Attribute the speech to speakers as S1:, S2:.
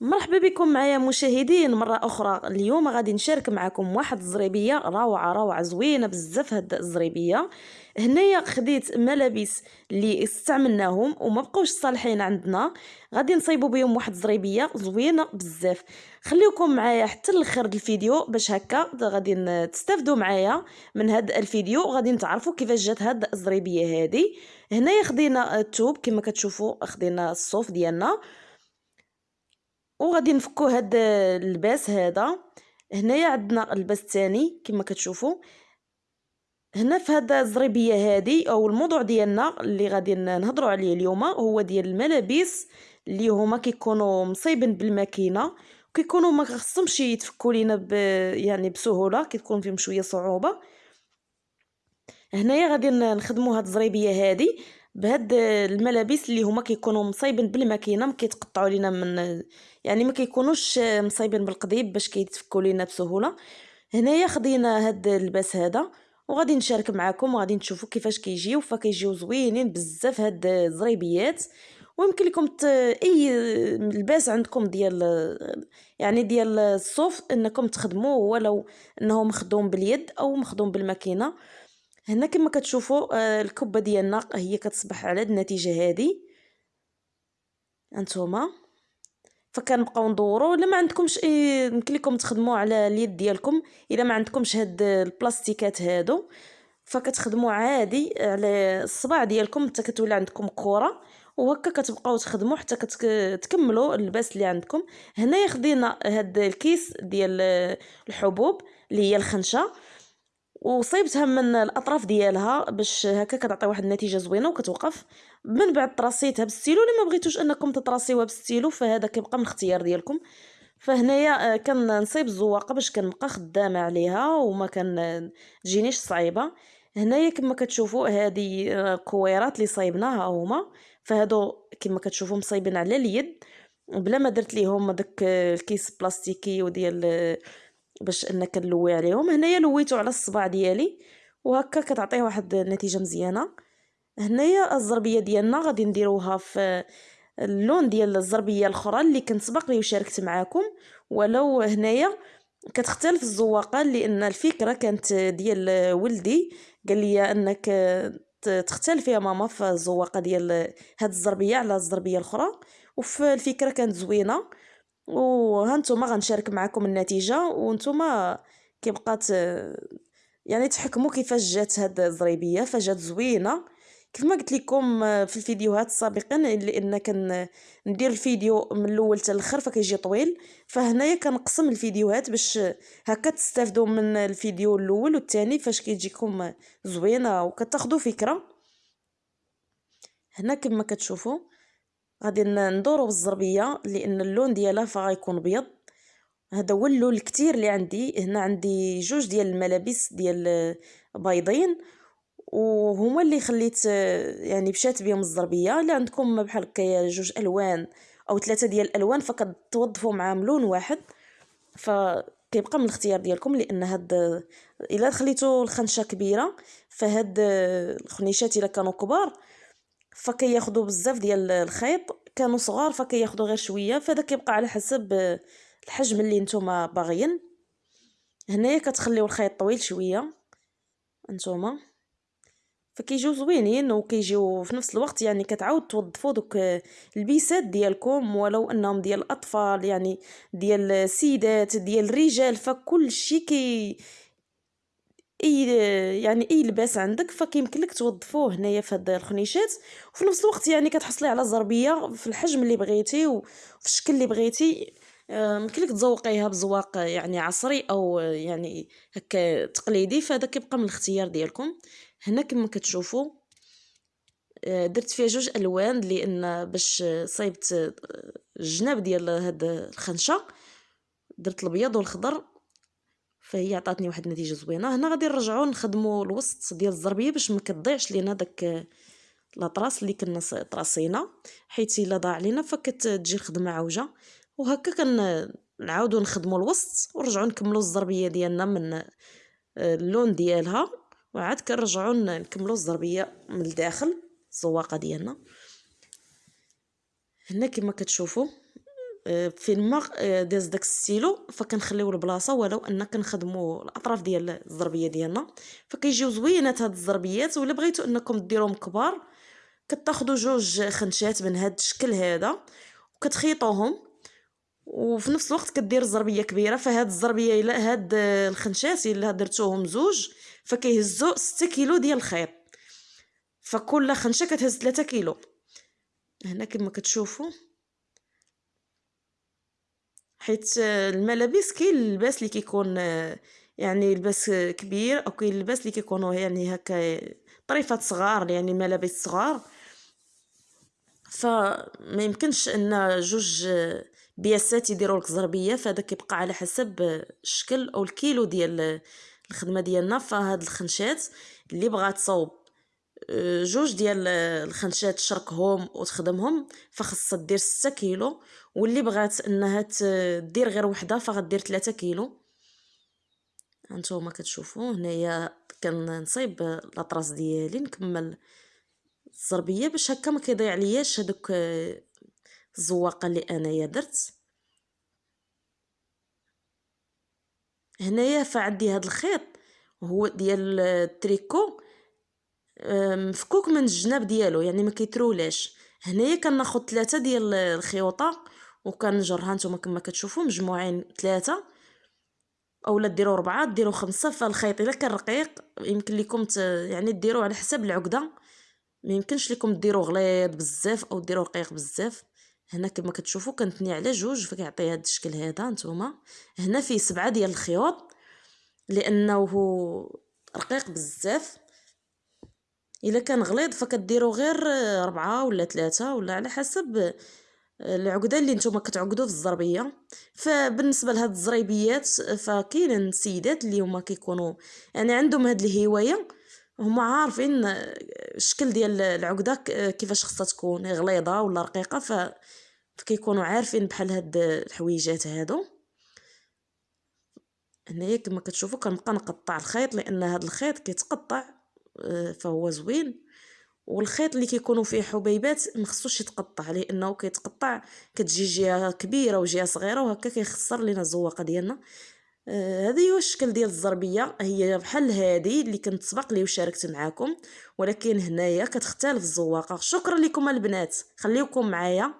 S1: مرحبا بكم معايا مشاهدين مرة أخرى. اليوم غادي نشارك معكم واحد الزريبية روعة روعة زوينة بزاف هاد الزريبية. هنايا خديت ملابس اللي استعملناهم وما بقوش صالحين عندنا. غادي نصيبوا بهم واحد الزريبية زوينة بزاف. خليكم معايا حتى الآخر الفيديو باش هكا غادي تستافدوا معايا من هاد الفيديو. وغادي نتعرفوا كيفاش جات هاد الزريبية هادي. هنايا خدينا التوب كما كتشوفوا خدينا الصوف ديالنا. وغادي نفكو هاد اللباس هذا هنايا عندنا اللباس الثاني كما كتشوفوا هنا في هاد الزريبية هادي أو الموضوع ديالنا اللي غادي نهضروا عليه اليوم هو ديال الملابس اللي هما كيكونوا مصايبين بالماكينة كيكونوا ما خصهمش يتفكوا لينا ب... يعني بسهولة كتكون فيهم شوية صعوبة. هنايا غادي نخدموا هاد الزريبية هادي. بهاد الملابس اللي هما كيكونوا مصايبين بالماكينه ما كيتقطعوا لينا من يعني ما كيكونوش مصايبين بالقضيب باش كيتفكوا لينا بسهولة. هنايا خدينا هاد اللباس هذا وغادي نشارك معكم وغادي تشوفوا كيفاش كيجيو فكيجيو زوينين بزاف هاد الزريبيات. ويمكن لكم ت... أي لباس عندكم ديال يعني ديال الصوف إنكم تخدموه ولو انه مخدوم باليد أو مخدوم بالماكينة. هنا كما كتشوفوا آه، الكبة ديالنا هي كتصبح على النتيجة هادي انتوما. فكنبقاو ندورو. إلا ما عندكمش يمكن لكم تخدموا على اليد ديالكم. إلا ما عندكمش هاد البلاستيكات هادو فكتخدموا عادي على الصباع ديالكم حتى كتولي عندكم كره وهكا كتبقاو تخدموا حتى كتكملوا اللباس اللي عندكم. هنايا خدينا هاد الكيس ديال الحبوب اللي هي الخنشة. وصيبتها من الأطراف ديالها باش هكا كتعطي واحد النتيجة زوينة وكتوقف. من بعد تراسيتها بالستيلو الا ما بغيتوش أنكم تتراسيوها بالستيلو فهذا كيبقى من الاختيار ديالكم. فهنايا آه، كنصيب الزواقه باش كنبقى خدامة عليها وما كان تجينيش صعيبة. هنايا كما كتشوفوا هذه آه، كويرات اللي صايبناها هما. فهادو كما كتشوفوا مصايبين على اليد. بلا ما درت ليهم داك الكيس بلاستيكي وديال باش انك نلوي عليهم. هنايا لويتو على الصباع ديالي وهكا كتعطيه واحد النتيجة مزيانة. هنايا الزربية ديالنا غادي نديروها في اللون ديال الزربية الأخرى اللي كنت سبق لي وشاركت معاكم. ولو هنايا كتختلف الزواقه لأن الفكرة كانت ديال ولدي. قال لي أنك تختلف يا ماما في الزواقه ديال هاد الزربية على الزربية الأخرى. وفي الفكرة كانت زوينة. وهانتوما غنشارك معكم النتيجة وانتوما كيبقى يعني تحكموا كيفاش جات هاد الزريبيه فجات زوينة. كيف ما قلت لكم في الفيديوهات السابقين لأن كان ندير الفيديو من الأول حتى الأخر فكيجي طويل. فهنايا كنقسم الفيديوهات باش هكا تستافدوا من الفيديو الأول والثاني فاش كيجيكم زوينة وكتاخذوا فكرة. هنا كما كتشوفوا غادي ندورو بالزربية لأن اللون ديالها فغيكون بيض هذا هو اللون الكثير اللي عندي. هنا عندي جوج ديال الملابس ديال بيضين. وهما اللي خليت يعني مشات بهم الزربية. اللي عندكم بحال هكايا جوج ألوان أو ثلاثة ديال الالوان فكتوظفوا معاهم لون واحد. فكيبقى من الاختيار ديالكم لأن هاد إلا خليتو الخنشة كبيرة فهاد الخنيشات إلا كانوا كبار فكياخذوا بزاف ديال الخيط. كانوا صغار فكياخذوا غير شوية. فهذا كيبقى على حسب الحجم اللي نتوما باغيين. هنايا كتخليو الخيط طويل شوية نتوما. فكيجيو زوينين وكيجيو في نفس الوقت يعني كتعاود توظفوا دوك البيسات ديالكم ولو انهم ديال الأطفال يعني ديال السيدات ديال الرجال. فكل شيء كي اي يعني اي لباس عندك فكيمكن لك توظفوه هنايا في هاد الخنيشات. وفي نفس الوقت يعني كتحصلي على زربيه في الحجم اللي بغيتي وفي الشكل اللي بغيتي. آه، يمكن لك تزوقيها بزواق يعني عصري أو يعني هكا تقليدي فهذا كيبقى من الاختيار ديالكم. هنا كما كتشوفوا آه، درت فيها جوج ألوان لأن باش صايبت الجناب ديال هاد الخنشة. درت الأبيض والخضر فهي عطاتني واحد النتيجة زوينة. هنا غادي نرجعو نخدمو الوسط ديال الزربية باش ما كتضيعش لينا داك لاطراس اللي كنا طراسينا حيت إلا ضاع لينا فكتجي الخدمه عوجه وهكا كنعاودو نخدمو الوسط ونرجعو نكملو الزربية ديالنا من آه، اللون ديالها. وعاد كنرجعو نكملو الزربية من الداخل الزواقة ديالنا. هنا كما كتشوفوا فين ما آه، داز داك السيلو فكنخليو البلاصة ولو أن كنخدموا الأطراف ديال الزربيه ديالنا. فكيجيو زوينات هاد الزربيات ولا بغيتو أنكم ديروهم كبار كتاخذوا جوج خنشات من هاد الشكل هذا وكتخيطوهم. وفي نفس الوقت كدير الزربيه كبيرة فهاد الزربيه إلا هاد الخنشات إلا درتوهم زوج فكيهزوا 6 كيلو ديال الخيط. فكل خنشة كتهز 3 كيلو. هنا كما كتشوفوا حيت الملابس كاين اللباس اللي كيكون يعني لباس كبير أو كاين اللباس اللي كيكونوا يعني هكا طريفات صغار يعني ملابس صغار. فما يمكنش إن جوج بياسات يديروا لك زربيه فهذا كيبقى على حسب الشكل أو الكيلو ديال الخدمة ديالنا. فهاد الخنشات اللي بغات تصاوب جوج ديال الخنشات تشركهم وتخدمهم فخصها دير ستة كيلو. واللي بغات إنها دير غير وحدة فغدير ثلاثة كيلو. هانتوما كتشوفوا هنايا كنصايب الأطراس ديالي نكمل الزربية. باش هكا ما كيضيع لياش هذوك الزواقة اللي أنايا درت. هنايا فعندي هاد الخيط هو ديال التريكو. مفكوك من الجناب ديالو يعني ما كيترولاش هنايا كناخد ثلاثة ديال الخيوطة وكنجرها نتوما كما كتشوفوا مجموعين ثلاثة أولا ديروا ربعة ديروا خمسة فالخيط إلا كان رقيق يمكن لكم ت... يعني ديروا على حسب العقدة. ما يمكنش لكم ديروا غليظ بزاف أو ديروا رقيق بزاف. هنا كما كتشوفوا كنتني على جوج فكيعطي هذا الشكل هذا نتوما. هنا فيه سبعة ديال الخيوط لأنه رقيق بزاف. إلا كان غليظ فكديروا غير ربعة ولا ثلاثة ولا على حسب العقدة اللي نتوما كتعقدوا في الزربية. فبالنسبة لهاد الزريبيات فكاين سيدات اللي هما كيكونوا يعني عندهم هاد الهواية هما عارفين الشكل ديال العقدة كيفاش خصها تكون غليظة ولا رقيقة ف فكيكونوا عارفين بحال هاد الحويجات هادو. هنايا كما كتشوفوا كنبقى نقطع الخيط لأن هاد الخيط كيتقطع آه، فهو زوين. والخيط اللي كيكونوا فيه حبيبات ما خصوش يتقطع لأنه كيتقطع كتجي جهة كبيرة وجهة صغيرة وهكا كيخسر لينا الزواقه ديالنا. آه هذه هو الشكل ديال الزربيه هي بحال هذه اللي كنت سبق لي وشاركت معاكم ولكن هنايا كتختلف الزواقه شكرا لكم البنات. خليكم معايا.